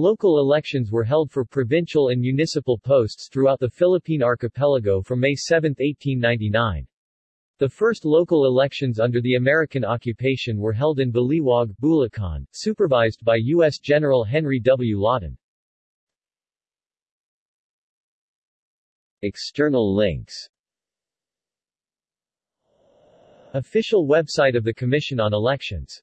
Local elections were held for provincial and municipal posts throughout the Philippine archipelago from May 7, 1899. The first local elections under the American occupation were held in Baliwag, Bulacan, supervised by U.S. General Henry W. Lawton. External links Official website of the Commission on Elections